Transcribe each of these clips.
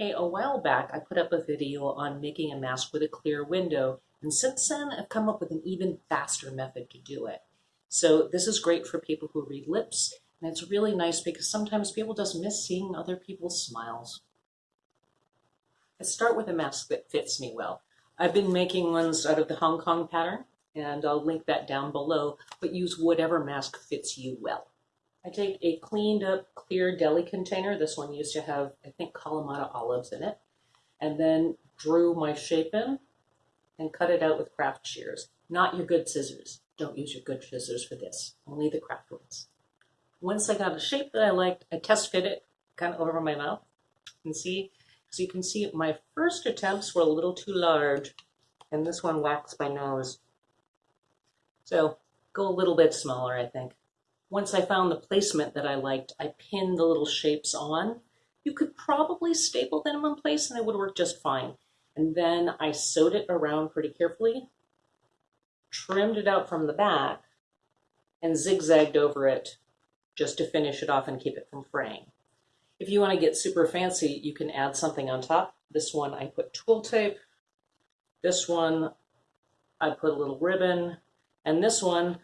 Hey, a while back I put up a video on making a mask with a clear window, and since then I've come up with an even faster method to do it. So this is great for people who read lips, and it's really nice because sometimes people just miss seeing other people's smiles. I start with a mask that fits me well. I've been making ones out of the Hong Kong pattern, and I'll link that down below, but use whatever mask fits you well. I take a cleaned up clear deli container. This one used to have, I think, Kalamata olives in it. And then drew my shape in and cut it out with craft shears. Not your good scissors. Don't use your good scissors for this. Only the craft ones. Once I got a shape that I liked, I test fit it kind of over my mouth. And see, so you can see my first attempts were a little too large. And this one waxed my nose. So go a little bit smaller, I think. Once I found the placement that I liked, I pinned the little shapes on. You could probably staple them in place and it would work just fine. And then I sewed it around pretty carefully, trimmed it out from the back, and zigzagged over it just to finish it off and keep it from fraying. If you want to get super fancy, you can add something on top. This one I put twill tape. This one I put a little ribbon. And this one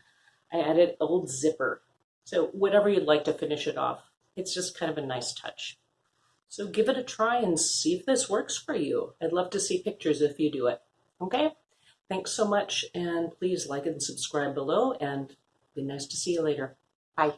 I added old zipper. So whatever you'd like to finish it off, it's just kind of a nice touch. So give it a try and see if this works for you. I'd love to see pictures if you do it. Okay? Thanks so much, and please like and subscribe below, and be nice to see you later. Bye.